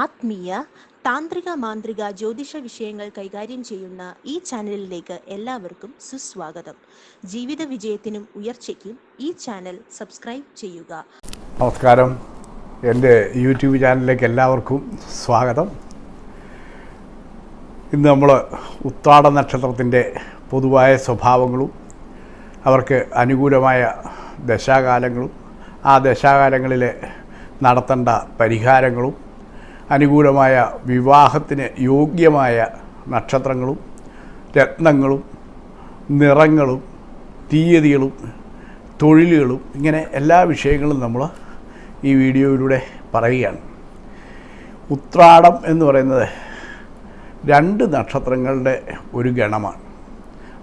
ആത്മീയ താന്ത്രിക മാന്ത്രിക ജ്യോതിഷ വിഷയങ്ങൾ കൈകാര്യം ചെയ്യുന്ന ഈ ചാനലിലേക്ക് എല്ലാവർക്കും സുസ്വാഗതം. ജീവിത വിജയത്തിനും ഉയർച്ചയ്ക്കും ഈ ചാനൽ സബ്സ്ക്രൈബ് ചെയ്യുക. നമസ്കാരം. എന്റെ യൂട്യൂബ് ചാനലിലേക്ക് എല്ലാവർക്കും സ്വാഗതം. ഇന്ന് നമ്മൾ ഉത്താട നക്ഷത്രത്തിന്റെ പൊതുവായ സ്വഭാവങ്ങളും അവർക്ക് അനുകൂലമായ ദശാകാലങ്ങളും ആ ദശാകാലങ്ങളിൽ നടത്തേണ്ട പരിഹാരങ്ങളും അനുകൂലമായ വിവാഹത്തിന് യോഗ്യമായ നക്ഷത്രങ്ങളും രത്നങ്ങളും നിറങ്ങളും തീയതികളും തൊഴിലുകളും ഇങ്ങനെ എല്ലാ വിഷയങ്ങളും നമ്മൾ ഈ വീഡിയോയിലൂടെ പറയുകയാണ്. ഉത്രാടം എന്ന് പറയുന്നത് രണ്ട് നക്ഷത്രങ്ങളുടെ ഒരു ഗണമാണ്.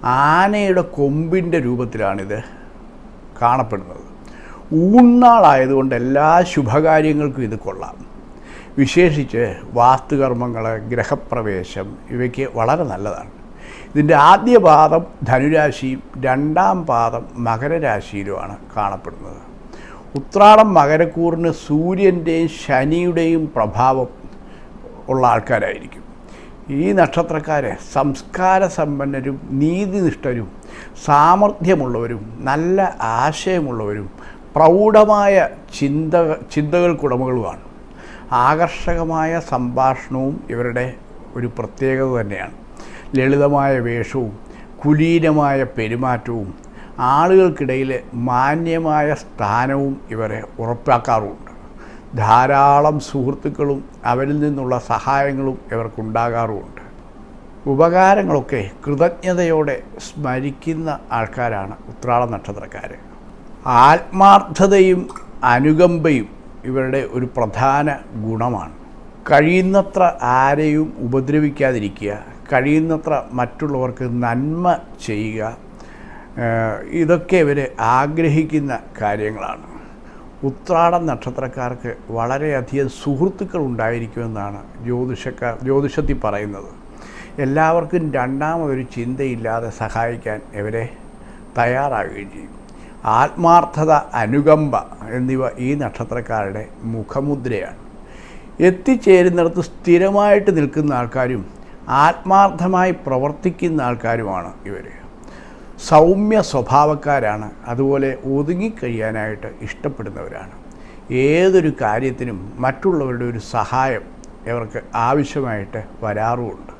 ആനയുടെ കൊമ്പിന്റെ രൂപത്തിലാണിത് കാണപ്പെടുന്നത്. ഊണ്ണാളായതുകൊണ്ട് എല്ലാ ശുഭകാര്യങ്ങൾക്കും ഇത് കൊള്ളാം. വിശേഷിച്ച് വാസ്തുകർമ്മങ്ങൾ ഗ്രഹപ്രവേശം ഇവയ്ക്ക് വളരെ നല്ലതാണ്. ഇതിന്റെ ആദ്യ പാദം ധനുരാശിയും രണ്ടാം പാദം മകരരാശിയിലുമാണ് കാണപ്പെടുന്നത്. ഉത്രാടം മകരക്കൂറിന് സൂര്യന്റെയും ശനിയുടെയും പ്രഭാവം ഉള്ള ആൾക്കാരായിരിക്കും. ഈ നക്ഷത്രക്കാരെ സംസ്കാര സമ്പന്നരും നീതിനിഷ്ഠരും സാമർഥ്യമുള്ളവരും നല്ല ആശയമുള്ളവരും പ്രൗഢമായ ചിന്ത ചിന്തകൾക്കുടമകളുമാണ്. ആകർഷകമായ സംഭാഷണവും ഇവരുടെ ഒരു പ്രത്യേകത തന്നെയാണ്. ലളിതമായ വേഷവും കുലീനമായ പെരുമാറ്റവും ആളുകൾക്കിടയിൽ മാന്യമായ സ്ഥാനവും ഇവരെ ഉറപ്പാക്കാറുമുണ്ട്. ധാരാളം സുഹൃത്തുക്കളും അവരിൽ നിന്നുള്ള സഹായങ്ങളും ഇവർക്കുണ്ടാകാറുമുണ്ട്. ഉപകാരങ്ങളൊക്കെ കൃതജ്ഞതയോടെ സ്മരിക്കുന്ന ആൾക്കാരാണ് ഉത്രാള നക്ഷത്രക്കാർ ആത്മാർത്ഥതയും അനുകമ്പയും ഇവരുടെ ഒരു പ്രധാന ഗുണമാണ്. കഴിയുന്നത്ര ആരെയും ഉപദ്രവിക്കാതിരിക്കുക കഴിയുന്നത്ര മറ്റുള്ളവർക്ക് നന്മ ചെയ്യുക ഇതൊക്കെ ഇവർ ആഗ്രഹിക്കുന്ന കാര്യങ്ങളാണ്. ഉത്രാട നക്ഷത്രക്കാർക്ക് വളരെയധികം സുഹൃത്തുക്കൾ ഉണ്ടായിരിക്കുമെന്നാണ് ജ്യോതിഷക്കാർ ജ്യോതിഷത്തിൽ പറയുന്നത്. എല്ലാവർക്കും രണ്ടാമതൊരു ചിന്തയില്ലാതെ സഹായിക്കാൻ ഇവരെ തയ്യാറാകുകയും ചെയ്യും. ആത്മാർത്ഥത അനുകമ്പ എന്നിവ ഈ നക്ഷത്രക്കാരുടെ മുഖമുദ്രയാണ്. എത്തിച്ചേരുന്നിടത്ത് സ്ഥിരമായിട്ട് നിൽക്കുന്ന ആൾക്കാരും ആത്മാർത്ഥമായി പ്രവർത്തിക്കുന്ന ആൾക്കാരുമാണ് ഇവർ സൗമ്യ സ്വഭാവക്കാരാണ്. അതുപോലെ ഒതുങ്ങിക്കഴിയാനായിട്ട് ഇഷ്ടപ്പെടുന്നവരാണ്. ഏതൊരു കാര്യത്തിനും മറ്റുള്ളവരുടെ ഒരു സഹായം ഇവർക്ക് ആവശ്യമായിട്ട് വരാറുമുണ്ട്.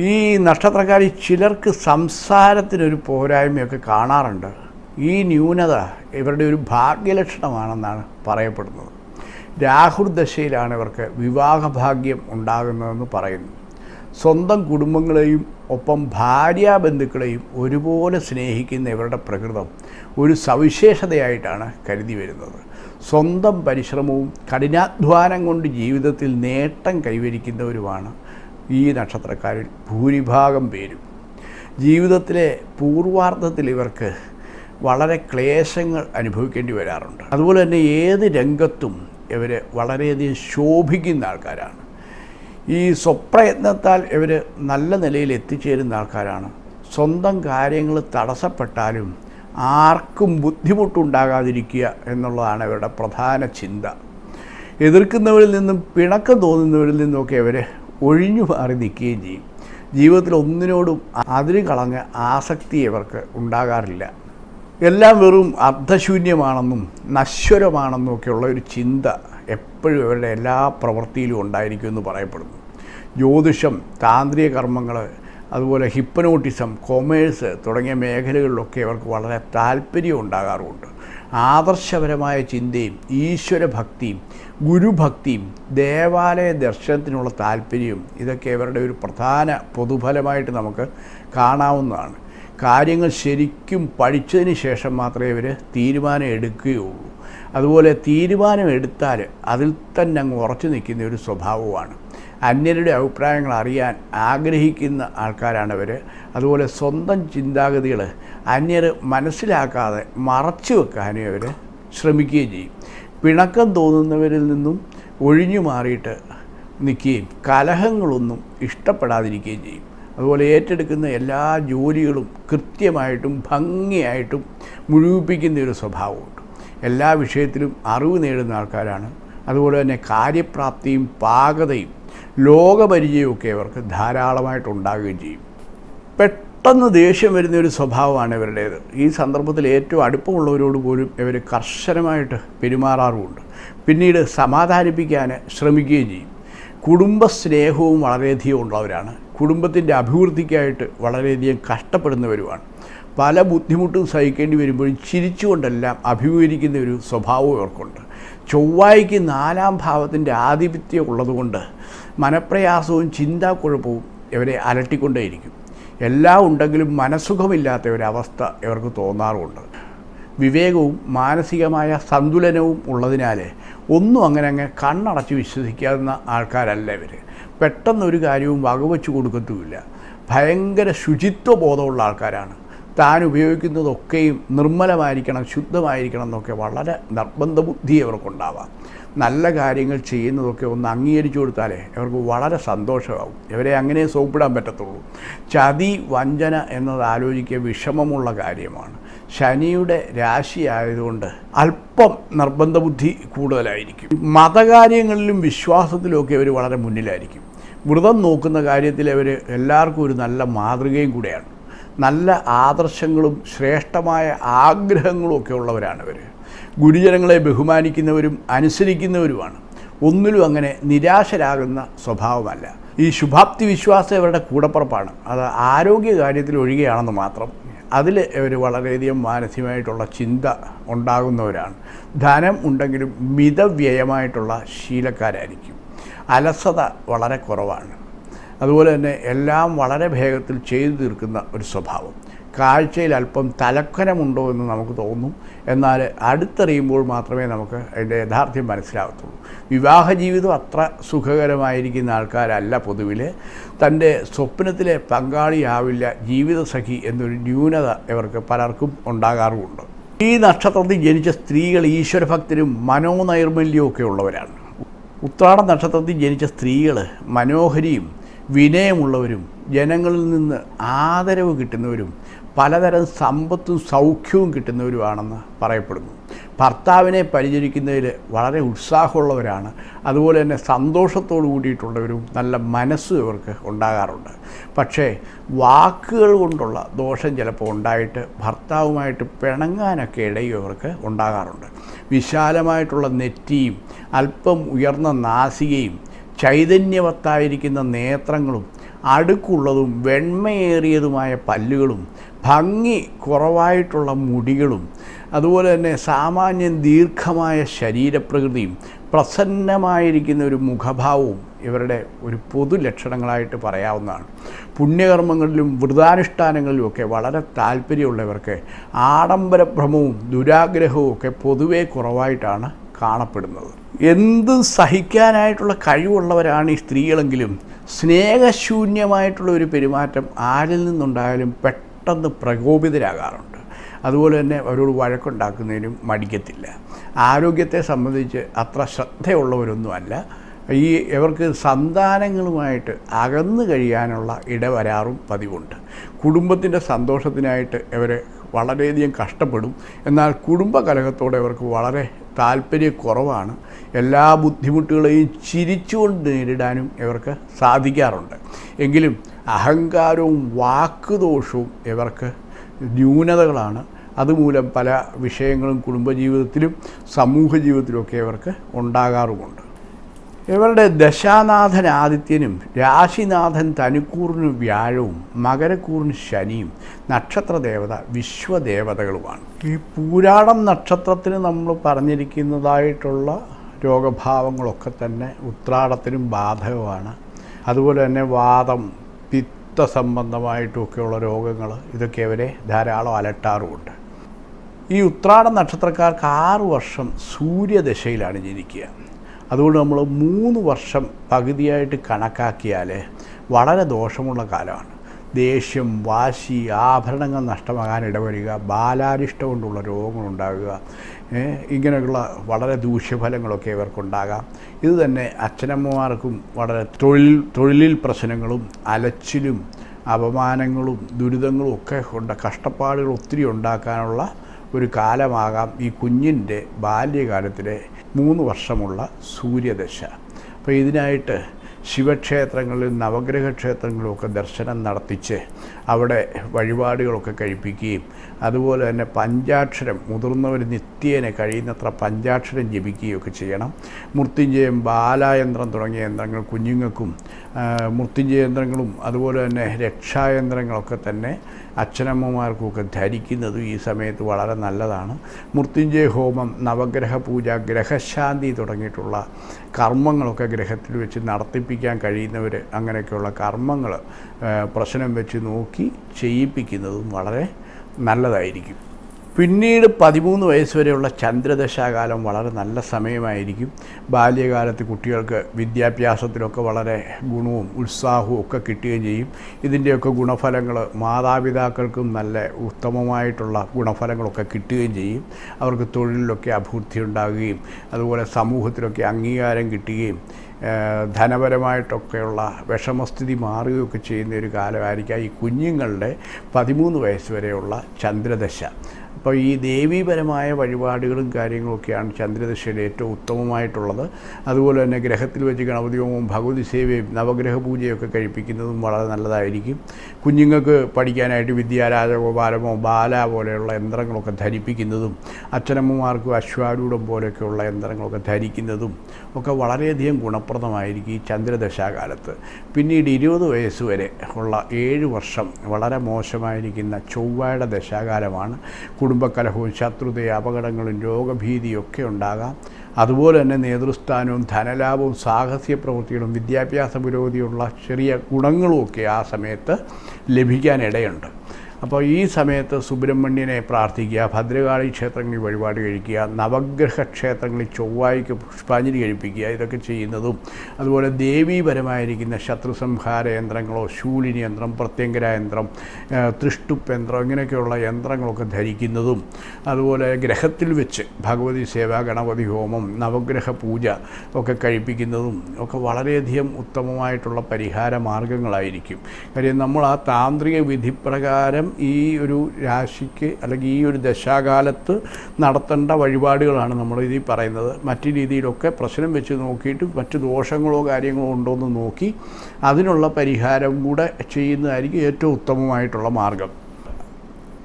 ഈ നക്ഷത്രക്കാരിൽ ചിലർക്ക് സംസാരത്തിനൊരു പോരായ്മയൊക്കെ കാണാറുണ്ട്. ഈ ന്യൂനത ഇവരുടെ ഒരു ഭാഗ്യലക്ഷണമാണെന്നാണ് പറയപ്പെടുന്നത്. രാഹുർദശയിലാണ് ഇവർക്ക് വിവാഹഭാഗ്യം ഉണ്ടാകുന്നതെന്ന് പറയുന്നു. സ്വന്തം കുടുംബങ്ങളെയും ഒപ്പം ഭാര്യാബന്ധുക്കളെയും ഒരുപോലെ സ്നേഹിക്കുന്ന ഇവരുടെ പ്രകൃതം ഒരു സവിശേഷതയായിട്ടാണ് കരുതി വരുന്നത്. സ്വന്തം പരിശ്രമവും കഠിനാധ്വാനം കൊണ്ട് ജീവിതത്തിൽ നേട്ടം കൈവരിക്കുന്നവരുമാണ് ഈ നക്ഷത്രക്കാരിൽ ഭൂരിഭാഗം പേരും. ജീവിതത്തിലെ പൂർവാർത്ഥത്തിൽ ഇവർക്ക് വളരെ ക്ലേശങ്ങൾ അനുഭവിക്കേണ്ടി വരാറുണ്ട്. അതുപോലെ തന്നെ ഏത് രംഗത്തും ഇവർ വളരെയധികം ശോഭിക്കുന്ന ആൾക്കാരാണ്. ഈ സ്വപ്രയത്നത്താൽ ഇവർ നല്ല നിലയിൽ എത്തിച്ചേരുന്ന ആൾക്കാരാണ്. സ്വന്തം കാര്യങ്ങൾ തടസ്സപ്പെട്ടാലും ആർക്കും ബുദ്ധിമുട്ടുണ്ടാകാതിരിക്കുക എന്നുള്ളതാണ് ഇവരുടെ പ്രധാന ചിന്ത. എതിർക്കുന്നവരിൽ നിന്നും പിണക്കം തോന്നുന്നവരിൽ നിന്നുമൊക്കെ ഇവർ ഒഴിഞ്ഞു മാറി നിൽക്കുകയും ചെയ്യും. ജീവിതത്തിൽ ഒന്നിനോടും അതിര് കളഞ്ഞ ആസക്തി ഇവർക്ക് ഉണ്ടാകാറില്ല. എല്ലാം വെറും അർദ്ധശൂന്യമാണെന്നും നശ്വരമാണെന്നും ഒക്കെയുള്ള ഒരു ചിന്ത എപ്പോഴും ഇവരുടെ എല്ലാ പ്രവൃത്തിയിലും ഉണ്ടായിരിക്കും എന്ന് പറയപ്പെടുന്നു. ജ്യോതിഷം താന്ത്രിക കർമ്മങ്ങൾ അതുപോലെ ഹിപ്പനോട്ടിസം കൊമേഴ്സ് തുടങ്ങിയ മേഖലകളിലൊക്കെ അവർക്ക് വളരെ താല്പര്യം ഉണ്ടാകാറുമുണ്ട്. ആദർശപരമായ ചിന്തയും ഈശ്വരഭക്തിയും ഗുരുഭക്തിയും ദേവാലയ ദർശനത്തിനുള്ള താല്പര്യവും ഇതൊക്കെ ഇവരുടെ ഒരു പ്രധാന പൊതുഫലമായിട്ട് നമുക്ക് കാണാവുന്നതാണ്. കാര്യങ്ങൾ ശരിക്കും പഠിച്ചതിന് ശേഷം മാത്രമേ ഇവർ തീരുമാനം എടുക്കുകയുള്ളൂ. അതുപോലെ തീരുമാനം എടുത്താൽ അതിൽ തന്നെ അങ്ങ് ഉറച്ചു നിൽക്കുന്ന ഒരു സ്വഭാവമാണ് അന്യരുടെ അഭിപ്രായങ്ങൾ അറിയാൻ ആഗ്രഹിക്കുന്ന ആൾക്കാരാണ് ഇവർ അതുപോലെ സ്വന്തം ചിന്താഗതികൾ അന്യർ മനസ്സിലാക്കാതെ മറച്ചു വെക്കാനും ഇവർ ശ്രമിക്കുകയും ചെയ്യും. പിണക്കം തോന്നുന്നവരിൽ നിന്നും ഒഴിഞ്ഞു മാറിയിട്ട് നിൽക്കുകയും കലഹങ്ങളൊന്നും ഇഷ്ടപ്പെടാതിരിക്കുകയും ചെയ്യും. അതുപോലെ ഏറ്റെടുക്കുന്ന എല്ലാ ജോലികളും കൃത്യമായിട്ടും ഭംഗിയായിട്ടും മുഴുവിപ്പിക്കുന്ന ഒരു സ്വഭാവമുണ്ട്. എല്ലാ വിഷയത്തിലും അറിവ് നേടുന്ന ആൾക്കാരാണ്. അതുപോലെ തന്നെ കാര്യപ്രാപ്തിയും പാകതയും ലോകപരിചയമൊക്കെ അവർക്ക് ധാരാളമായിട്ട് ഉണ്ടാകുകയും ചെയ്യും. പെട്ടെന്ന് ദേഷ്യം വരുന്ന ഒരു സ്വഭാവമാണ് ഇവരുടേത്. ഈ സന്ദർഭത്തിൽ ഏറ്റവും അടുപ്പമുള്ളവരോട് പോലും ഇവർ കർശനമായിട്ട് പെരുമാറാറുമുണ്ട്. പിന്നീട് സമാധാനിപ്പിക്കാൻ ശ്രമിക്കുകയും ചെയ്യും. കുടുംബ സ്നേഹവും വളരെയധികം ഉള്ളവരാണ്. കുടുംബത്തിന്റെ അഭിവൃദ്ധിക്കായിട്ട് വളരെയധികം കഷ്ടപ്പെടുന്നവരുമാണ് പല ബുദ്ധിമുട്ടും സഹിക്കേണ്ടി വരുമ്പോഴും ചിരിച്ചുകൊണ്ടെല്ലാം അഭിമുഖീകരിക്കുന്ന ഒരു സ്വഭാവം ഇവർക്കുണ്ട്. ചൊവ്വായ്ക്ക് നാലാം ഭാവത്തിന്റെ ആധിപത്യം ഉള്ളതുകൊണ്ട് മനപ്രയാസവും ചിന്താക്കുഴപ്പവും ഇവരെ അലട്ടിക്കൊണ്ടേയിരിക്കും. എല്ലാം ഉണ്ടെങ്കിലും മനസ്സുഖമില്ലാത്ത ഒരവസ്ഥ ഇവർക്ക് തോന്നാറുമുണ്ട്. വിവേകവും മാനസികമായ സന്തുലനവും ഉള്ളതിനാൽ ഒന്നും അങ്ങനെ അങ്ങ് കണ്ണടച്ച് വിശ്വസിക്കാവുന്ന ആൾക്കാരല്ല ഇവർ പെട്ടെന്ന് ഒരു കാര്യവും വകവെച്ച് കൊടുക്കത്തുമില്ല. ഭയങ്കര ശുചിത്വ ബോധമുള്ള ആൾക്കാരാണ്. താൻ ഉപയോഗിക്കുന്നതൊക്കെയും നിർമ്മലമായിരിക്കണം ശുദ്ധമായിരിക്കണം എന്നൊക്കെ വളരെ നിർബന്ധ ബുദ്ധി അവർക്കുണ്ടാവാം. നല്ല കാര്യങ്ങൾ ചെയ്യുന്നതൊക്കെ ഒന്ന് അംഗീകരിച്ചു കൊടുത്താലേ അവർക്ക് വളരെ സന്തോഷമാകും ഇവരെ അങ്ങനെ സോപ്പിടാൻ പറ്റത്തുള്ളൂ. ചതി വഞ്ചന എന്നത് ആലോചിക്കുക വിഷമമുള്ള കാര്യമാണ്. ശനിയുടെ രാശി ആയതുകൊണ്ട് അല്പം നിർബന്ധ ബുദ്ധി കൂടുതലായിരിക്കും. മതകാര്യങ്ങളിലും വിശ്വാസത്തിലുമൊക്കെ അവർ വളരെ മുന്നിലായിരിക്കും. വ്രതം നോക്കുന്ന കാര്യത്തിൽ അവർ എല്ലാവർക്കും ഒരു നല്ല മാതൃകയും കൂടെയാണ്. നല്ല ആദർശങ്ങളും ശ്രേഷ്ഠമായ ആഗ്രഹങ്ങളും ഒക്കെ ഉള്ളവരാണ് ഇവർ ഗുരുജനങ്ങളെ ബഹുമാനിക്കുന്നവരും അനുസരിക്കുന്നവരുമാണ്. ഒന്നിലും അങ്ങനെ നിരാശരാകുന്ന സ്വഭാവമല്ല. ഈ ശുഭാപ്തി വിശ്വാസം ഇവരുടെ കൂടപ്പുറപ്പാണ്. അത് ആരോഗ്യ കാര്യത്തിൽ ഒഴികെയാണെന്ന് മാത്രം അതിൽ ഇവർ വളരെയധികം മാനസികമായിട്ടുള്ള ചിന്ത ഉണ്ടാകുന്നവരാണ്. ധനം ഉണ്ടെങ്കിലും മിതവ്യയമായിട്ടുള്ള ശീലക്കാരായിരിക്കും. അലസത വളരെ കുറവാണ്. അതുപോലെ തന്നെ എല്ലാം വളരെ വേഗത്തിൽ ചെയ്തു തീർക്കുന്ന ഒരു സ്വഭാവം. കാഴ്ചയിൽ അല്പം തലക്കനമുണ്ടോ എന്ന് നമുക്ക് തോന്നും. എന്നാൽ അടുത്തറിയുമ്പോൾ മാത്രമേ നമുക്ക് അതിന്റെ യഥാർത്ഥ്യം മനസ്സിലാകത്തുള്ളൂ വിവാഹ ജീവിതം അത്ര സുഖകരമായിരിക്കുന്ന ആൾക്കാരല്ല പൊതുവിൽ. തന്റെ സ്വപ്നത്തിലെ പങ്കാളിയാവില്ല ജീവിതസഖി എന്നൊരു ന്യൂനത ഇവർക്ക് പലർക്കും ഉണ്ടാകാറുമുണ്ട്. ഈ നക്ഷത്രത്തിൽ ജനിച്ച സ്ത്രീകൾ ഈശ്വരഭക്തരും മനോനൈർമല്യവും ഉള്ളവരാണ്. ഉത്രാട നക്ഷത്രത്തിൽ ജനിച്ച സ്ത്രീകൾ മനോഹരിയും വിനയമുള്ളവരും ജനങ്ങളിൽ നിന്ന് ആദരവ് കിട്ടുന്നവരും പലതരം സമ്പത്തും സൗഖ്യവും കിട്ടുന്നവരുമാണെന്ന് പറയപ്പെടുന്നു. ഭർത്താവിനെ പരിചരിക്കുന്നതിൽ വളരെ ഉത്സാഹമുള്ളവരാണ്. അതുപോലെ തന്നെ സന്തോഷത്തോടു കൂടിയിട്ടുള്ളവരും നല്ല മനസ്സും ഇവർക്ക് ഉണ്ടാകാറുണ്ട്. പക്ഷേ വാക്കുകൾ കൊണ്ടുള്ള ദോഷം ചിലപ്പോൾ ഉണ്ടായിട്ട് ഭർത്താവുമായിട്ട് പിണങ്ങാനൊക്കെ ഇടയും ഇവർക്ക് ഉണ്ടാകാറുണ്ട്. വിശാലമായിട്ടുള്ള നെറ്റിയും അല്പം ഉയർന്ന നാസികയും ചൈതന്യവത്തായിരിക്കുന്ന നേത്രങ്ങളും അടുക്കുള്ളതും വെണ്മയേറിയതുമായ പല്ലുകളും ഭംഗി കുറവായിട്ടുള്ള മുടികളും അതുപോലെ തന്നെ സാമാന്യം ദീർഘമായ ശരീരപ്രകൃതിയും പ്രസന്നമായിരിക്കുന്ന ഒരു മുഖഭാവവും ഇവരുടെ ഒരു പൊതു ലക്ഷണങ്ങളായിട്ട് പറയാവുന്നതാണ്. പുണ്യകർമ്മങ്ങളിലും വ്രതാനുഷ്ഠാനങ്ങളിലും ഒക്കെ വളരെ താല്പര്യമുള്ളവർക്ക് ആഡംബരഭ്രമവും ദുരാഗ്രഹവും ഒക്കെ പൊതുവേ കുറവായിട്ടാണ് കാണപ്പെടുന്നത്. എന്ത് സഹിക്കാനായിട്ടുള്ള കഴിവുള്ളവരാണ് ഈ സ്ത്രീകളെങ്കിലും സ്നേഹശൂന്യമായിട്ടുള്ള ഒരു പെരുമാറ്റം ആരിൽ നിന്നുണ്ടായാലും പെട്ടെന്ന് പ്രകോപിതരാകാറുണ്ട്. അതുപോലെ തന്നെ അവരോട് വഴക്കുണ്ടാക്കുന്നതിനും മടിക്കത്തില്ല. ആരോഗ്യത്തെ സംബന്ധിച്ച് അത്ര ശ്രദ്ധയുള്ളവരൊന്നുമല്ല. ഈ ഇവർക്ക് സന്താനങ്ങളുമായിട്ട് അകന്നു കഴിയാനുള്ള ഇടവരാറും പതിവുണ്ട്. കുടുംബത്തിന്റെ സന്തോഷത്തിനായിട്ട് ഇവർ വളരെയധികം കഷ്ടപ്പെടും. എന്നാൽ കുടുംബകലഹത്തോടെ ഇവർക്ക് വളരെ താല്പര്യക്കുറവാണ്. എല്ലാ ബുദ്ധിമുട്ടുകളെയും ചിരിച്ചുകൊണ്ട് നേരിടാനും ഇവർക്ക് സാധിക്കാറുണ്ട്. എങ്കിലും അഹങ്കാരവും വാക്കുദോഷവും ഇവർക്ക് ന്യൂനതകളാണ്. അതുമൂലം പല വിഷയങ്ങളും കുടുംബജീവിതത്തിലും സമൂഹ ജീവിതത്തിലുമൊക്കെ ഇവർക്ക് ഉണ്ടാകാറുമുണ്ട്. ഇവരുടെ ദശാനാഥൻ ആദിത്യനും രാശിനാഥൻ തനുക്കൂറിന് വ്യാഴവും മകരക്കൂറിന് ശനിയും നക്ഷത്രദേവത വിശ്വദേവതകളുമാണ്. ഈ പൂരാടം നക്ഷത്രത്തിന് നമ്മൾ പറഞ്ഞിരിക്കുന്നതായിട്ടുള്ള രോഗഭാവങ്ങളൊക്കെ തന്നെ ഉത്രാടത്തിനും ബാധകമാണ്. അതുപോലെ തന്നെ വാദം പിത്ത സംബന്ധമായിട്ടുമൊക്കെയുള്ള രോഗങ്ങൾ ഇതൊക്കെ അവരെ ധാരാളം അലട്ടാറുമുണ്ട്. ഈ ഉത്രാട നക്ഷത്രക്കാർക്ക് ആറ് വർഷം സൂര്യദശയിലാണ് ജനിക്കുക അതുകൊണ്ട് നമ്മൾ മൂന്ന് വർഷം പകുതിയായിട്ട് കണക്കാക്കിയാൽ വളരെ ദോഷമുള്ള കാലമാണ്. ദേഷ്യം വാശി ആഭരണങ്ങൾ നഷ്ടമാകാൻ ഇടവരിക ബാലാരിഷ്ടം കൊണ്ടുള്ള രോഗങ്ങളുണ്ടാകുക ഇങ്ങനെയുള്ള വളരെ ദൂഷ്യഫലങ്ങളൊക്കെ ഇവർക്കുണ്ടാകാം. ഇത് തന്നെ അച്ഛനമ്മമാർക്കും വളരെ തൊഴിൽ തൊഴിലിൽ പ്രശ്നങ്ങളും അലച്ചിലും അപമാനങ്ങളും ദുരിതങ്ങളും ഒക്കെ കൊണ്ട് കഷ്ടപ്പാടുകൾ ഒത്തിരി ഉണ്ടാക്കാനുള്ള ഒരു കാലമാകാം ഈ കുഞ്ഞിന്റെ ബാല്യകാലത്തിലെ മൂന്ന് വർഷമുള്ള സൂര്യദശ. അപ്പോൾ ഇതിനായിട്ട് ശിവക്ഷേത്രങ്ങളിലും നവഗ്രഹ ക്ഷേത്രങ്ങളിലും ഒക്കെ ദർശനം നടത്തിച്ച് അവിടെ വഴിപാടുകളൊക്കെ കഴിപ്പിക്കുകയും അതുപോലെ തന്നെ പഞ്ചാക്ഷരം മുതിർന്നവർ നിത്യേന കഴിയുന്നത്ര പഞ്ചാക്ഷരം ജപിക്കുകയൊക്കെ ചെയ്യണം. മൃത്യുഞ്ജയം ബാലായന്ത്രം തുടങ്ങിയ യന്ത്രങ്ങൾ കുഞ്ഞുങ്ങൾക്കും മൃത്യുഞ്ജയ യന്ത്രങ്ങളും അതുപോലെ തന്നെ രക്ഷായന്ത്രങ്ങളൊക്കെ തന്നെ അച്ഛനമ്മമാർക്കുമൊക്കെ ധരിക്കുന്നതും ഈ സമയത്ത് വളരെ നല്ലതാണ്. മൃത്യുഞ്ജയ ഹോമം നവഗ്രഹ പൂജ ഗ്രഹശാന്തി തുടങ്ങിയിട്ടുള്ള കർമ്മങ്ങളൊക്കെ ഗ്രഹത്തിൽ വെച്ച് നടത്തിപ്പിക്കാൻ കഴിയുന്നവർ അങ്ങനെയൊക്കെയുള്ള കർമ്മങ്ങൾ പ്രശ്നം വെച്ച് നോക്കി ചെയ്യിപ്പിക്കുന്നതും വളരെ നല്ലതായിരിക്കും. പിന്നീട് പതിമൂന്ന് വയസ്സ് വരെയുള്ള ചന്ദ്രദശാകാലം വളരെ നല്ല സമയമായിരിക്കും. ബാല്യകാലത്ത് കുട്ടികൾക്ക് വിദ്യാഭ്യാസത്തിലൊക്കെ വളരെ ഗുണവും ഉത്സാഹവും ഒക്കെ കിട്ടുകയും ചെയ്യും. ഇതിന്റെയൊക്കെ ഗുണഫലങ്ങൾ മാതാപിതാക്കൾക്കും നല്ല ഉത്തമമായിട്ടുള്ള ഗുണഫലങ്ങളൊക്കെ കിട്ടുകയും ചെയ്യും. അവർക്ക് തൊഴിലിലൊക്കെ അഭിവൃദ്ധി ഉണ്ടാകുകയും അതുപോലെ സമൂഹത്തിലൊക്കെ അംഗീകാരം കിട്ടുകയും ധനപരമായിട്ടൊക്കെയുള്ള വിഷമസ്ഥിതി മാറുകയൊക്കെ ചെയ്യുന്ന ഒരു കാലമായിരിക്കാം ഈ കുഞ്ഞുങ്ങളുടെ പതിമൂന്ന് വയസ്സ് വരെയുള്ള ചന്ദ്രദശ. അപ്പോൾ ഈ ദേവീപരമായ വഴിപാടുകളും കാര്യങ്ങളൊക്കെയാണ് ചന്ദ്രദശയുടെ ഏറ്റവും ഉത്തമമായിട്ടുള്ളത്. അതുപോലെ തന്നെ ഗ്രഹത്തിൽ വെച്ച് ഗണപതിയോമവും ഭഗവതി സേവയും നവഗ്രഹ പൂജയൊക്കെ കഴിപ്പിക്കുന്നതും വളരെ നല്ലതായിരിക്കും. കുഞ്ഞുങ്ങൾക്ക് പഠിക്കാനായിട്ട് വിദ്യാരാജഗോപാലമോ ബാല പോലെയുള്ള യന്ത്രങ്ങളൊക്കെ ധരിപ്പിക്കുന്നതും അച്ഛനമ്മമാർക്കും അശ്വാരൂഢം പോലെയൊക്കെയുള്ള യന്ത്രങ്ങളൊക്കെ ധരിക്കുന്നതും ഒക്കെ വളരെയധികം ഗുണപ്രദമായിരിക്കും ഈ ചന്ദ്രദശാകാലത്ത്. പിന്നീട് ഇരുപത് വയസ്സ് വരെ ഉള്ള ഏഴ് വർഷം വളരെ മോശമായിരിക്കുന്ന ചൊവ്വയുടെ ദശാകാലമാണ്. കുടുംബകലഹവും ശത്രുതയും അപകടങ്ങളും രോഗഭീതിയും ഒക്കെ ഉണ്ടാകാം. അതുപോലെ തന്നെ നേതൃസ്ഥാനവും ധനലാഭവും സാഹസിക പ്രവൃത്തികളും വിദ്യാഭ്യാസ പുരോഗതിയുള്ള ചെറിയ ഗുണങ്ങളുമൊക്കെ ആ സമയത്ത് ലഭിക്കാനിടയുണ്ട് അപ്പോൾ ഈ സമയത്ത് സുബ്രഹ്മണ്യനെ പ്രാർത്ഥിക്കുക ഭദ്രകാളി ക്ഷേത്രങ്ങളിൽ വഴിപാട് കഴിക്കുക നവഗ്രഹ ക്ഷേത്രങ്ങളിൽ ചൊവ്വായിക്ക് പുഷ്പാഞ്ജലി കഴിപ്പിക്കുക ഇതൊക്കെ ചെയ്യുന്നതും അതുപോലെ ദേവീപരമായിരിക്കുന്ന ശത്രുസംഹാര യന്ത്രങ്ങളോ ശൂലിനി യന്ത്രം പ്രത്യങ്കര യന്ത്രം തൃഷ്ടുപ്പ് യന്ത്രം ഇങ്ങനെയൊക്കെയുള്ള യന്ത്രങ്ങളൊക്കെ ധരിക്കുന്നതും അതുപോലെ ഗ്രഹത്തിൽ വെച്ച് ഭഗവതി സേവ ഗണപതി ഹോമം നവഗ്രഹ പൂജ ഒക്കെ കഴിപ്പിക്കുന്നതും ഒക്കെ വളരെയധികം ഉത്തമമായിട്ടുള്ള പരിഹാര മാർഗങ്ങളായിരിക്കും. കാര്യം നമ്മൾ ആ താന്ത്രിക വിധിപ്രകാരം ഈ ഒരു രാശിക്ക് അല്ലെങ്കിൽ ഈ ഒരു ദശാകാലത്ത് നടത്തേണ്ട വഴിപാടുകളാണ് നമ്മൾ ഇതിൽ പറയുന്നത്. മറ്റു രീതിയിലൊക്കെ പ്രശ്നം വെച്ച് നോക്കിയിട്ട് മറ്റു ദോഷങ്ങളോ കാര്യങ്ങളോ ഉണ്ടോ എന്ന് നോക്കി അതിനുള്ള പരിഹാരം കൂടെ ചെയ്യുന്നതായിരിക്കും ഏറ്റവും ഉത്തമമായിട്ടുള്ള മാർഗം.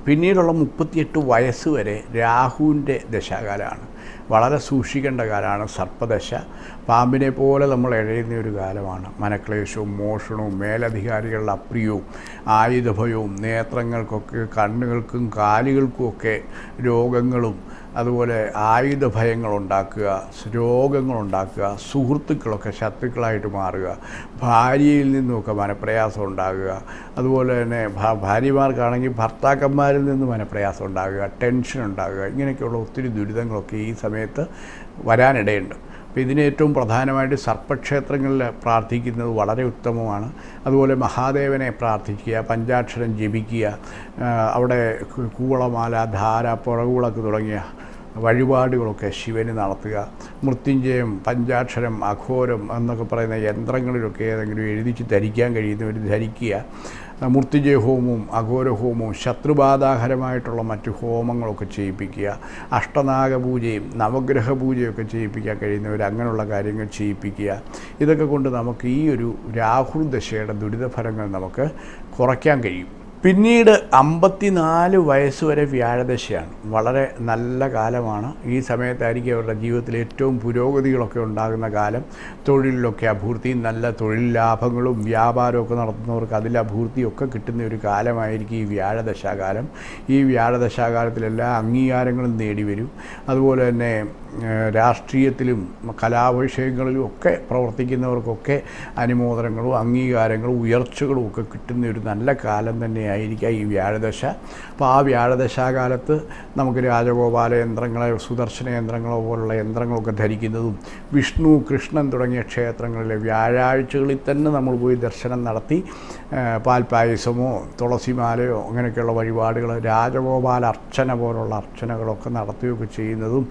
പിന്നീടുള്ള മുപ്പത്തിയെട്ട് വയസ്സ് വരെ രാഹുവിന്റെ ദശാകാലമാണ്. വളരെ സൂക്ഷിക്കേണ്ട കാലമാണ് സർപ്പദശ. പാമ്പിനെ പോലെ നമ്മൾ എഴയുന്ന ഒരു കാലമാണ്. മനക്ലേശവും മോഷണവും മേലധികാരികളുടെ അപ്രിയവും ആയുധഭയവും നേത്രങ്ങൾക്കൊക്കെ കണ്ണുകൾക്കും കാലുകൾക്കുമൊക്കെ രോഗങ്ങളും അതുപോലെ ആയുധ ഭയങ്ങളുണ്ടാക്കുക രോഗങ്ങളുണ്ടാക്കുക സുഹൃത്തുക്കളൊക്കെ ശത്രുക്കളായിട്ട് മാറുക ഭാര്യയിൽ നിന്നുമൊക്കെ മനപ്രയാസം ഉണ്ടാകുക അതുപോലെ തന്നെ ഭാര്യമാർക്കാണെങ്കിൽ ഭർത്താക്കന്മാരിൽ നിന്ന് മനപ്രയാസം ഉണ്ടാകുക ടെൻഷൻ ഉണ്ടാകുക ഇങ്ങനെയൊക്കെയുള്ള ഒത്തിരി ദുരിതങ്ങളൊക്കെ ഈ സമയത്ത് വരാനിടയുണ്ട്. അപ്പോൾ ഇതിന് ഏറ്റവും പ്രധാനമായിട്ട് സർപ്പക്ഷേത്രങ്ങളിൽ പ്രാർത്ഥിക്കുന്നത് വളരെ ഉത്തമമാണ്. അതുപോലെ മഹാദേവനെ പ്രാർത്ഥിക്കുക പഞ്ചാക്ഷരം ജപിക്കുക അവിടെ കൂവളമാല ധാര പുറകുളക്ക് തുടങ്ങിയ വഴിപാടുകളൊക്കെ ശിവന് നടത്തുക. മൃത്യുഞ്ജയം പഞ്ചാക്ഷരം അഘോരം എന്നൊക്കെ പറയുന്ന യന്ത്രങ്ങളിലൊക്കെ ഏതെങ്കിലും എഴുതിച്ച് ധരിക്കാൻ കഴിയുന്നവർ ധരിക്കുക. മൃത്യുജയ ഹോമവും അഘോര ഹോമവും ശത്രുബാധാഹരമായിട്ടുള്ള മറ്റ് ഹോമങ്ങളൊക്കെ ചെയ്യിപ്പിക്കുക. അഷ്ടനാഗ പൂജയും നവഗ്രഹ പൂജയൊക്കെ ചെയ്യിപ്പിക്കാൻ കഴിയുന്നവർ അങ്ങനെയുള്ള കാര്യങ്ങൾ ചെയ്യിപ്പിക്കുക. ഇതൊക്കെ കൊണ്ട് നമുക്ക് ഈ ഒരു രാഹുൽ ദശയുടെ ദുരിതഫലങ്ങൾ നമുക്ക് കുറയ്ക്കാൻ കഴിയും. പിന്നീട് അമ്പത്തിനാല് വയസ്സ് വരെ വ്യാഴദശയാണ്. വളരെ നല്ല കാലമാണ്. ഈ സമയത്തായിരിക്കും അവരുടെ ജീവിതത്തിൽ ഏറ്റവും പുരോഗതികളൊക്കെ ഉണ്ടാകുന്ന കാലം. തൊഴിലിലൊക്കെ അഭൂർത്തി നല്ല തൊഴിൽ ലാഭങ്ങളും വ്യാപാരമൊക്കെ നടത്തുന്നവർക്ക് അതിൽ അഭൂർത്തിയൊക്കെ കിട്ടുന്ന ഒരു കാലമായിരിക്കും ഈ വ്യാഴദശാകാലം. ഈ വ്യാഴദശാകാലത്തിലെല്ലാ അംഗീകാരങ്ങളും നേടിവരും. അതുപോലെ തന്നെ രാഷ്ട്രീയത്തിലും കലാവിഷയങ്ങളിലും ഒക്കെ പ്രവർത്തിക്കുന്നവർക്കൊക്കെ അനുമോദനങ്ങളും അംഗീകാരങ്ങളും ഉയർച്ചകളും ഒക്കെ കിട്ടുന്ന ഒരു നല്ല കാലം തന്നെയായിരിക്കാം ഈ വ്യാഴദശ. അപ്പോൾ ആ വ്യാഴദശാകാലത്ത് നമുക്ക് രാജഗോപാല യന്ത്രങ്ങളെ സുദർശന യന്ത്രങ്ങളോ പോലുള്ള യന്ത്രങ്ങളൊക്കെ ധരിക്കുന്നതും വിഷ്ണു കൃഷ്ണൻ തുടങ്ങിയ ക്ഷേത്രങ്ങളിലെ വ്യാഴാഴ്ചകളിൽ തന്നെ നമ്മൾ പോയി ദർശനം നടത്തി പാൽപ്പായസമോ തുളസിമാലയോ അങ്ങനെയൊക്കെയുള്ള വഴിപാടുകൾ രാജഗോപാല അർച്ചന പോലുള്ള അർച്ചനകളൊക്കെ നടത്തുകയൊക്കെ ചെയ്യുന്നതും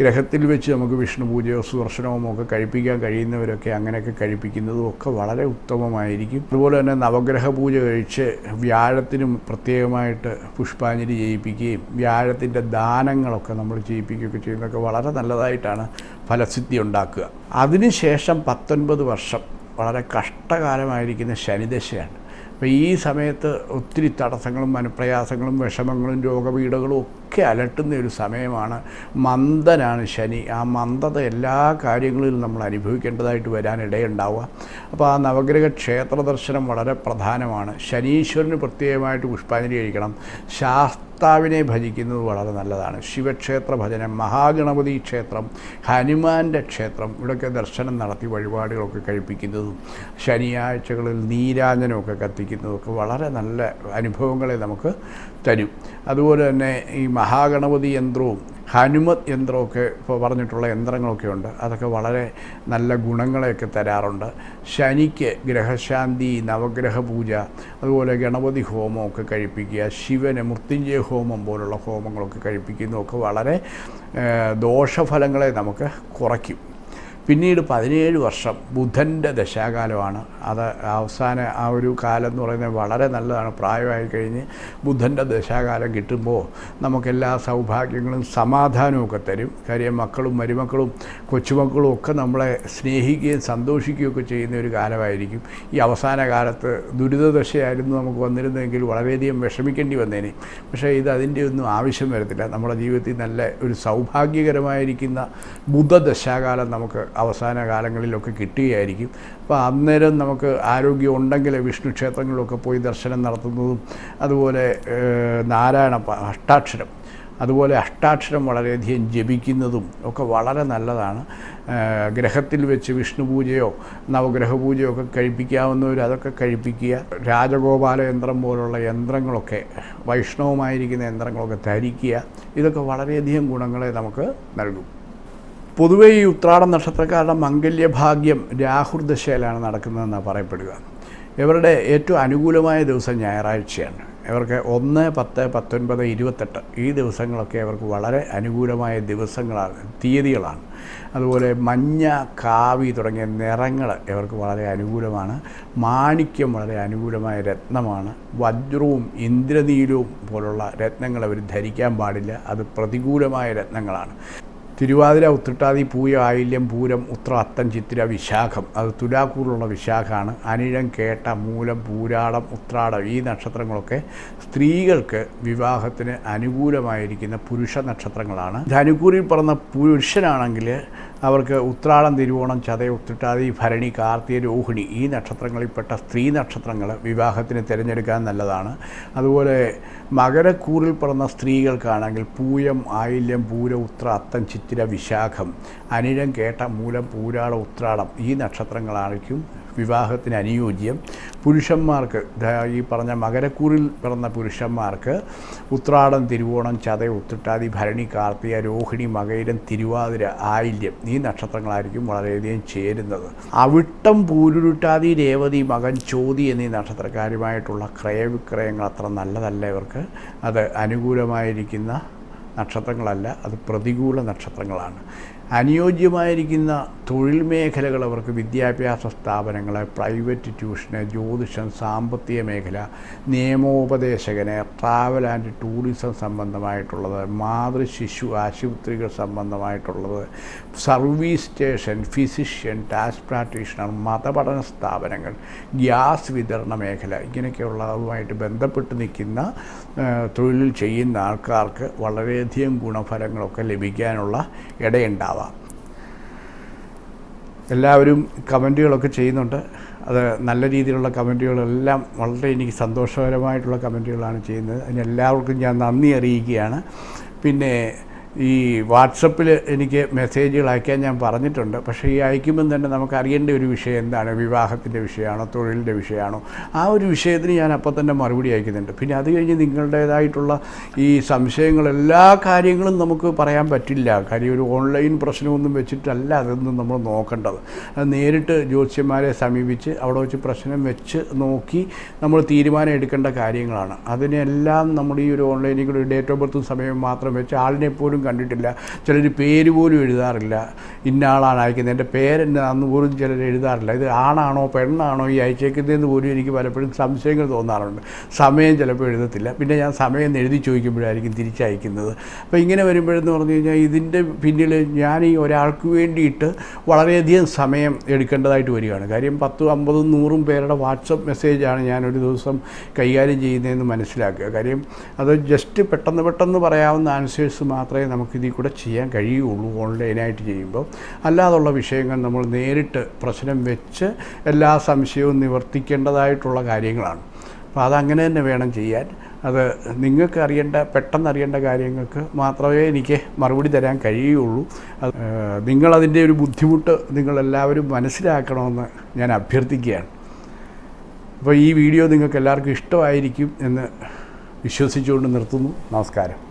ഗ്രഹത്തിൽ വെച്ച് നമുക്ക് വിഷ്ണു പൂജയോ സുദർശനവും ഒക്കെ കഴിപ്പിക്കാൻ കഴിയുന്നവരൊക്കെ അങ്ങനെയൊക്കെ കഴിപ്പിക്കുന്നതും ഒക്കെ വളരെ ഉത്തമമായിരിക്കും. അതുപോലെ തന്നെ നവഗ്രഹ പൂജ കഴിച്ച് വ്യാഴ വ്യാഴത്തിനും പ്രത്യേകമായിട്ട് പുഷ്പാഞ്ജലി ചെയ്യിപ്പിക്കുകയും വ്യാഴത്തിന്റെ ദാനങ്ങളൊക്കെ നമ്മൾ ചെയ്യിപ്പിക്കുകയൊക്കെ ചെയ്യുന്നതൊക്കെ വളരെ നല്ലതായിട്ടാണ് ഫലസിദ്ധി ഉണ്ടാക്കുക. അതിനുശേഷം പത്തൊൻപത് വർഷം വളരെ കഷ്ടകാലമായിരിക്കുന്ന ശനിദശയാണ്. അപ്പോൾ ഈ സമയത്ത് ഒത്തിരി തടസ്സങ്ങളും മനപ്രയാസങ്ങളും വിഷമങ്ങളും രോഗപീഠകളും ഒക്കെ അലട്ടുന്ന ഒരു സമയമാണ് മന്ദനാണ് ശനി. ആ മന്ദത എല്ലാ കാര്യങ്ങളിലും നമ്മൾ അനുഭവിക്കേണ്ടതായിട്ട് വരാനിടയുണ്ടാവുക. അപ്പോൾ ആ നവഗ്രഹ ക്ഷേത്ര ദർശനം വളരെ പ്രധാനമാണ്. ശനീശ്വരന് പ്രത്യേകമായിട്ട് പുഷ്പാഞ്ജലി കഴിക്കണം. ശാസ്താവിനെ ഭജിക്കുന്നത് വളരെ നല്ലതാണ്. ശിവക്ഷേത്ര ഭജനം മഹാഗണപതി ക്ഷേത്രം ഹനുമാന്റെ ക്ഷേത്രം ഇവിടെയൊക്കെ ദർശനം നടത്തി വഴിപാടുകളൊക്കെ കഴിപ്പിക്കുന്നതും ശനിയാഴ്ചകളിൽ നീരാഞ്ജനമൊക്കെ കത്തിക്കുന്നതൊക്കെ വളരെ നല്ല അനുഭവങ്ങളെ നമുക്ക് തരും. അതുപോലെ തന്നെ ഈ മഹാഗണപതി യന്ത്രവും ഹനുമത് യന്ത്രമൊക്കെ ഇപ്പോൾ പറഞ്ഞിട്ടുള്ള യന്ത്രങ്ങളൊക്കെ ഉണ്ട്. അതൊക്കെ വളരെ നല്ല ഗുണങ്ങളെയൊക്കെ തരാറുണ്ട്. ശനിക്ക് ഗ്രഹശാന്തി നവഗ്രഹ പൂജ അതുപോലെ ഗണപതി ഹോമമൊക്കെ കഴിപ്പിക്കുക ശിവന് മൃത്യുഞ്ജയ ഹോമം പോലുള്ള ഹോമങ്ങളൊക്കെ കഴിപ്പിക്കുന്നതൊക്കെ വളരെ ദോഷഫലങ്ങളെ നമുക്ക് കുറയ്ക്കും. പിന്നീട് പതിനേഴ് വർഷം ബുധന്റെ ദശാകാലമാണ്. അത് അവസാന ആ ഒരു കാലം എന്ന് പറയുന്നത് വളരെ നല്ലതാണ്. പ്രായമായി കഴിഞ്ഞ് ബുധന്റെ ദശാകാലം കിട്ടുമ്പോൾ നമുക്കെല്ലാ സൗഭാഗ്യങ്ങളും സമാധാനവും ഒക്കെ തരും. കാര്യം മക്കളും മരുമക്കളും കൊച്ചുമക്കളും ഒക്കെ നമ്മളെ സ്നേഹിക്കുകയും സന്തോഷിക്കുകയും ഒക്കെ ചെയ്യുന്ന ഒരു കാലമായിരിക്കും. ഈ അവസാന കാലത്ത് ദുരിതദശയായിരുന്നു നമുക്ക് വന്നിരുന്നെങ്കിൽ വളരെയധികം വിഷമിക്കേണ്ടി വന്നേനെ. പക്ഷേ ഇത് അതിന്റെ ഒന്നും ആവശ്യം വരത്തില്ല. നമ്മുടെ ജീവിതത്തിൽ നല്ല ഒരു സൗഭാഗ്യകരമായിരിക്കുന്ന ബുധദശാകാലം നമുക്ക് അവസാന കാലങ്ങളിലൊക്കെ കിട്ടുകയായിരിക്കും അപ്പോൾ അന്നേരം നമുക്ക് ആരോഗ്യം ഉണ്ടെങ്കിൽ വിഷ്ണു ക്ഷേത്രങ്ങളിലൊക്കെ പോയി ദർശനം നടത്തുന്നതും അതുപോലെ നാരായണ അഷ്ടാക്ഷരം അതുപോലെ അഷ്ടാക്ഷരം വളരെയധികം ജപിക്കുന്നതും ഒക്കെ വളരെ നല്ലതാണ്. ഗ്രഹത്തിൽ വെച്ച് വിഷ്ണു പൂജയോ നവഗ്രഹ പൂജയോ ഒക്കെ കഴിപ്പിക്കാവുന്നവർ അതൊക്കെ കഴിപ്പിക്കുക. രാജഗോപാല യന്ത്രം പോലുള്ള യന്ത്രങ്ങളൊക്കെ വൈഷ്ണവമായിരിക്കുന്ന യന്ത്രങ്ങളൊക്കെ ധരിക്കുക. ഇതൊക്കെ വളരെയധികം ഗുണങ്ങളെ നമുക്ക് നൽകും. പൊതുവേ ഈ ഉത്രാടം നക്ഷത്രക്കാരുടെ മംഗല്യഭാഗ്യം രാഹുർദശയിലാണ് നടക്കുന്നതെന്നാണ് പറയപ്പെടുക. ഇവരുടെ ഏറ്റവും അനുകൂലമായ ദിവസം ഞായറാഴ്ചയാണ്. ഇവർക്ക് ഒന്ന് പത്ത് പത്തൊൻപത് ഇരുപത്തെട്ട് ഈ ദിവസങ്ങളൊക്കെ ഇവർക്ക് വളരെ അനുകൂലമായ ദിവസങ്ങളാണ് തീയതികളാണ്. അതുപോലെ മഞ്ഞ കാവി തുടങ്ങിയ നിറങ്ങൾ ഇവർക്ക് വളരെ അനുകൂലമാണ്. മാണിക്യം വളരെ അനുകൂലമായ രത്നമാണ്. വജ്രവും ഇന്ദ്രനീലവും പോലുള്ള രത്നങ്ങൾ അവർ ധരിക്കാൻ പാടില്ല. അത് പ്രതികൂലമായ രത്നങ്ങളാണ്. തിരുവാതിര ഉത്രട്ടാതി പൂയ ആയില്യം പൂരം ഉത്ര അത്തം ചിത്തിര വിശാഖം. അത് തുലാക്കൂറിലുള്ള വിശാഖമാണ് അനിഴം കേട്ട മൂലം പൂരാടം ഉത്രാടം ഈ നക്ഷത്രങ്ങളൊക്കെ സ്ത്രീകൾക്ക് വിവാഹത്തിന് അനുകൂലമായിരിക്കുന്ന പുരുഷ നക്ഷത്രങ്ങളാണ്. ധനുക്കൂറിൽ പറഞ്ഞ പുരുഷനാണെങ്കിൽ അവർക്ക് ഉത്രാളം തിരുവോണം ചതയ ഉത്തിട്ടാതി ഭരണി കാർത്തിക രോഹിണി ഈ നക്ഷത്രങ്ങളിൽപ്പെട്ട സ്ത്രീ നക്ഷത്രങ്ങൾ വിവാഹത്തിന് തിരഞ്ഞെടുക്കാൻ നല്ലതാണ്. അതുപോലെ മകരക്കൂറിൽ പിറന്ന സ്ത്രീകൾക്കാണെങ്കിൽ പൂയം ആയില്യം പൂര ഉത്ര അത്തം ചിത്തിര വിശാഖം അനിഴം കേട്ട മൂലം പൂരാട ഉത്രാടം ഈ നക്ഷത്രങ്ങളായിരിക്കും വിവാഹത്തിന് അനുയോജ്യം. പുരുഷന്മാർക്ക് ഈ പറഞ്ഞ മകരക്കൂറിൽ പിറന്ന പുരുഷന്മാർക്ക് ഉത്രാടം തിരുവോണം ചതയ ഉത്രട്ടാതി ഭരണി കാർത്തിക രോഹിണി മകയിരം തിരുവാതിര ആയില്യം ഈ നക്ഷത്രങ്ങളായിരിക്കും വളരെയധികം ചേരുന്നത്. അവിട്ടം പൂരുരുട്ടാതി രേവതി മകൻ ചോതി എന്നീ നക്ഷത്രക്കാരുമായിട്ടുള്ള ക്രയവിക്രയങ്ങൾ അത്ര നല്ലതല്ല ഇവർക്ക്. അത് അനുകൂലമായിരിക്കുന്ന നക്ഷത്രങ്ങളല്ല അത് പ്രതികൂല നക്ഷത്രങ്ങളാണ്. അനുയോജ്യമായിരിക്കുന്ന തൊഴിൽ മേഖലകൾ അവർക്ക് വിദ്യാഭ്യാസ സ്ഥാപനങ്ങൾ പ്രൈവറ്റ് ട്യൂഷന് ജ്യോതിഷം സാമ്പത്തിക മേഖല നിയമോപദേശകന് ട്രാവൽ ആൻഡ് ടൂറിസം സംബന്ധമായിട്ടുള്ളത് മാതൃ ശിശു ആശുപത്രികൾ സംബന്ധമായിട്ടുള്ളത് service station physician tax practitioner മതപഠന സ്ഥാപനങ്ങൾ ഗ്യാസ് വിതരണ മേഖല ഇങ്ങനെയൊക്കെയുള്ളതുമായിട്ട് ബന്ധപ്പെട്ട് നിൽക്കുന്ന തൊഴിൽ ചെയ്യുന്ന ആൾക്കാർക്ക് വളരെയധികം ഗുണഫലങ്ങളൊക്കെ ലഭിക്കാനുള്ള ഇടയുണ്ടാവാം. എല്ലാവരും കമന്റുകളൊക്കെ ചെയ്യുന്നുണ്ട്. അത് നല്ല രീതിയിലുള്ള കമന്റുകളെല്ലാം വളരെ എനിക്ക് സന്തോഷകരമായിട്ടുള്ള കമന്റുകളാണ് ചെയ്യുന്നത്. അതിന് എല്ലാവർക്കും ഞാൻ നന്ദി അറിയിക്കുകയാണ്. പിന്നെ ഈ വാട്സപ്പിൽ എനിക്ക് മെസ്സേജുകൾ അയക്കാൻ ഞാൻ പറഞ്ഞിട്ടുണ്ട്. പക്ഷേ ഈ അയക്കുമ്പം തന്നെ നമുക്ക് അറിയേണ്ട ഒരു വിഷയം എന്താണ്? വിവാഹത്തിന്റെ വിഷയമാണോ? തൊഴിലിന്റെ വിഷയമാണോ? ആ ഒരു വിഷയത്തിന് ഞാൻ അപ്പോൾ തന്നെ മറുപടി അയക്കുന്നുണ്ട്. പിന്നെ അത് കഴിഞ്ഞ് നിങ്ങളുടേതായിട്ടുള്ള ഈ സംശയങ്ങൾ എല്ലാ കാര്യങ്ങളും നമുക്ക് പറയാൻ പറ്റില്ല. കാര്യം ഒരു ഓൺലൈൻ പ്രശ്നമൊന്നും വെച്ചിട്ടല്ല അതൊന്നും നമ്മൾ നോക്കേണ്ടത്. നേരിട്ട് ജ്യോത്സ്യന്മാരെ സമീപിച്ച് അവിടെ വെച്ച് പ്രശ്നം വെച്ച് നോക്കി നമ്മൾ തീരുമാനം എടുക്കേണ്ട കാര്യങ്ങളാണ്. അതിനെല്ലാം നമ്മൾ ഈ ഒരു ഓൺലൈനിൽ കൂടി ഡേറ്റ് ഓഫ് ബർത്തും സമയം മാത്രം വെച്ച് ആളിനെ കണ്ടിട്ടില്ല. ചിലർ പേര് പോലും എഴുതാറില്ല. ഇന്ന ആളാണ് അയക്കുന്നത്. എന്റെ പേരെന്നാന്ന് പോലും ചിലർ എഴുതാറില്ല. ഇത് ആണാണോ പെണ്ണാണോ ഈ അയച്ചേക്കുന്നതെന്ന് പോലും എനിക്ക് പലപ്പോഴും സംശയങ്ങൾ തോന്നാറുണ്ട്. സമയം ചിലപ്പോൾ എഴുതത്തില്ല. പിന്നെ ഞാൻ സമയം എഴുതി ചോദിക്കുമ്പോഴായിരിക്കും തിരിച്ചയക്കുന്നത്. അപ്പോൾ ഇങ്ങനെ വരുമ്പോഴെന്ന് പറഞ്ഞു കഴിഞ്ഞാൽ ഇതിന്റെ പിന്നിൽ ഞാൻ ഈ ഒരാൾക്ക് വേണ്ടിയിട്ട് വളരെയധികം സമയം എടുക്കേണ്ടതായിട്ട് വരികയാണ്. കാര്യം പത്തും അമ്പതും നൂറും പേരുടെ വാട്സപ്പ് മെസ്സേജാണ് ഞാനൊരു ദിവസം കൈകാര്യം ചെയ്യുന്നതെന്ന് മനസ്സിലാക്കുക. കാര്യം അത് ജസ്റ്റ് പെട്ടെന്ന് പെട്ടെന്ന് പറയാവുന്ന ആൻസേഴ്സ് മാത്രമേ നമുക്കിതിൽ കൂടെ ചെയ്യാൻ കഴിയുള്ളൂ ഓൺലൈനായിട്ട് ചെയ്യുമ്പോൾ അല്ലാതുള്ള വിഷയങ്ങൾ നമ്മൾ നേരിട്ട് പ്രശ്നം വെച്ച് എല്ലാ സംശയവും നിവർത്തിക്കേണ്ടതായിട്ടുള്ള കാര്യങ്ങളാണ്. അപ്പോൾ അതങ്ങനെ തന്നെ വേണം ചെയ്യാൻ. അത് നിങ്ങൾക്ക് അറിയേണ്ട പെട്ടെന്ന് അറിയേണ്ട കാര്യങ്ങൾക്ക് മാത്രമേ എനിക്ക് മറുപടി തരാൻ കഴിയുള്ളൂ. നിങ്ങളതിന്റെ ഒരു ബുദ്ധിമുട്ട് നിങ്ങളെല്ലാവരും മനസ്സിലാക്കണമെന്ന് ഞാൻ അഭ്യർത്ഥിക്കുകയാണ്. അപ്പോൾ ഈ വീഡിയോ നിങ്ങൾക്ക് എല്ലാവർക്കും ഇഷ്ടമായിരിക്കും എന്ന് വിശ്വസിച്ചുകൊണ്ട് നിർത്തുന്നു. നമസ്കാരം.